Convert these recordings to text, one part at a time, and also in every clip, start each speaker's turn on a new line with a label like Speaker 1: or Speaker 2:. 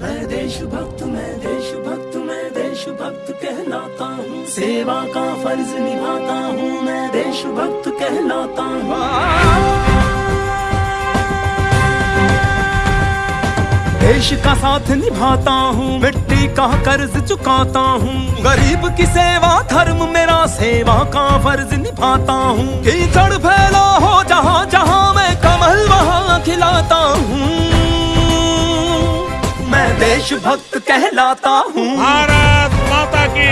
Speaker 1: मैं देशभक्त मैं देशभक्त मैं देशभक्त कहलाता हूँ। सेवा का फ़र्ज़ निभाता हूँ, मैं देशभक्त कहलाता हूँ। देश का साथ निभाता हूँ, मिट्टी का कर्ज चुकाता हूँ। गरीब की सेवा, धर्म मेरा सेवा का फ़र्ज़ निभाता हूँ। कीचड़ फैला हो देशभक्त कहलाता हूँ।
Speaker 2: भारत माता की।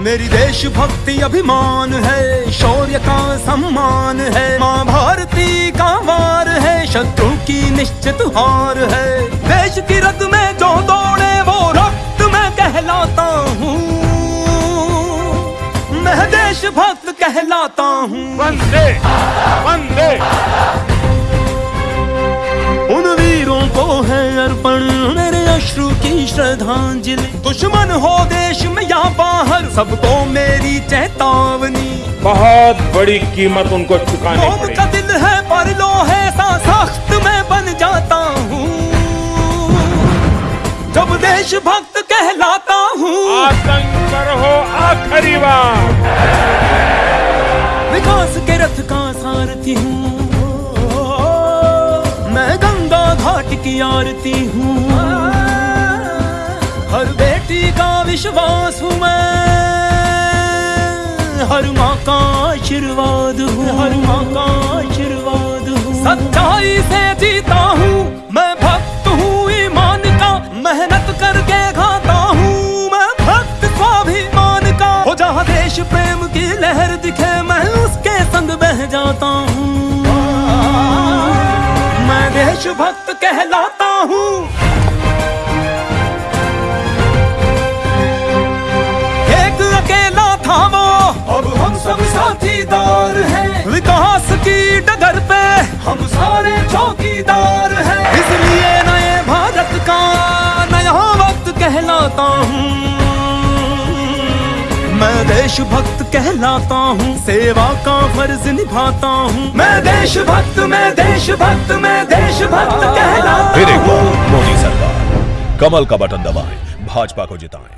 Speaker 1: मेरी देशभक्ति अभिमान है शौर्य का सम्मान है माँ भारती का वार है शत्रु की निश्चित हार है। देश की रद में जो दौड़े वो रक्त में कहलाता हूँ। मैं देशभक्त कहलाता हूँ।
Speaker 2: वंदे वंदे।
Speaker 1: श्रद्धांजलि। दुश्मन हो देश में या बाहर सबको मेरी चेतावनी।
Speaker 2: बहुत बड़ी कीमत उनको चुकानी
Speaker 1: मोम
Speaker 2: पड़ी
Speaker 1: का दिल है पर लोहे सा सख्त मैं बन जाता हूँ। जब देशभक्त कहलाता हूँ।
Speaker 2: आतंक पर हो आखिरी बार।
Speaker 1: विकास के रथ का सारथी हूँ। मैं गंगा घाट की आरती हूँ। विश्वास हूँ मैं। हर माँ का आशीर्वाद हूँ। हर माँ का आशीर्वाद हूँ। सच्चाई से जीता हूँ। मैं भक्त हूँ ईमान का मेहनत करके खाता हूँ। मैं भक्त स्वाभिमान का हो जहाँ देश प्रेम की लहर दिखे मैं उसके संग बह जाता हूँ। मैं देश भक्त कहलाता हूँ। सारे चौकीदार हैं। इसलिए नए भारत का नया वक्त कहलाता हूँ। मैं देशभक्त कहलाता हूँ सेवा का फ़र्ज़ निभाता हूँ। मैं देशभक्त मैं देशभक्त मैं देशभक्त कहलाता
Speaker 3: फिर एक
Speaker 1: हूँ।
Speaker 3: बार मोदी सरकार। कमल का बटन दबाएँ भाजपा को जिताएँ।